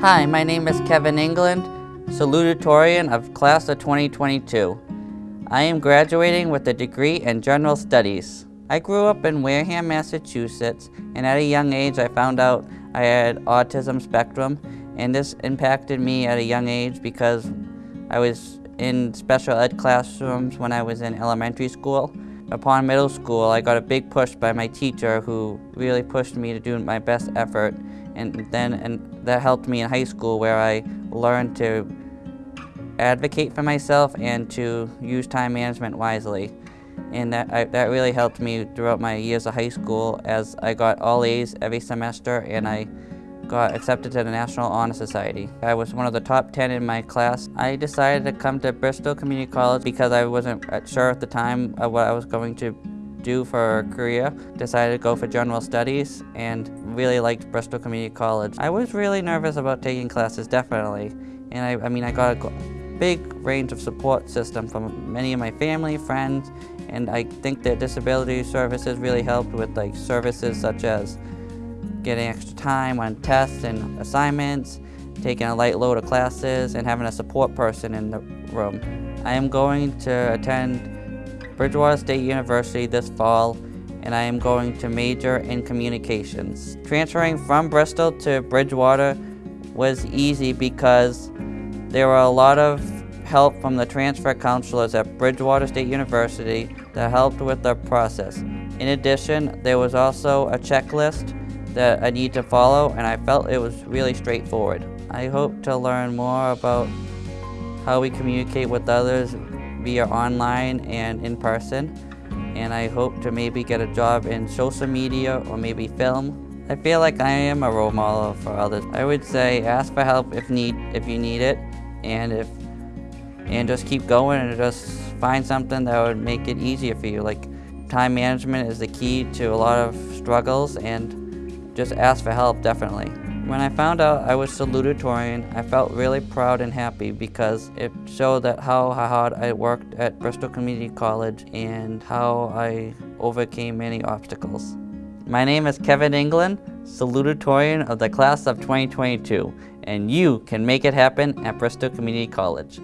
Hi, my name is Kevin England, salutatorian of class of 2022. I am graduating with a degree in general studies. I grew up in Wareham, Massachusetts, and at a young age I found out I had autism spectrum, and this impacted me at a young age because I was in special ed classrooms when I was in elementary school. Upon middle school, I got a big push by my teacher who really pushed me to do my best effort and then and that helped me in high school where I learned to advocate for myself and to use time management wisely. And that, I, that really helped me throughout my years of high school as I got all A's every semester and I got accepted to the National Honor Society. I was one of the top 10 in my class. I decided to come to Bristol Community College because I wasn't uh, sure at the time of what I was going to do for a career, decided to go for general studies and really liked Bristol Community College. I was really nervous about taking classes, definitely. And I, I mean, I got a big range of support system from many of my family, friends, and I think that disability services really helped with like services such as getting extra time on tests and assignments, taking a light load of classes, and having a support person in the room. I am going to attend Bridgewater State University this fall and I am going to major in communications. Transferring from Bristol to Bridgewater was easy because there were a lot of help from the transfer counselors at Bridgewater State University that helped with the process. In addition, there was also a checklist that I need to follow and I felt it was really straightforward. I hope to learn more about how we communicate with others via online and in person. And I hope to maybe get a job in social media or maybe film. I feel like I am a role model for others. I would say ask for help if need if you need it and if and just keep going and just find something that would make it easier for you. Like time management is the key to a lot of struggles and just ask for help definitely. When I found out I was salutatorian, I felt really proud and happy because it showed that how hard I worked at Bristol Community College and how I overcame many obstacles. My name is Kevin England, salutatorian of the class of 2022, and you can make it happen at Bristol Community College.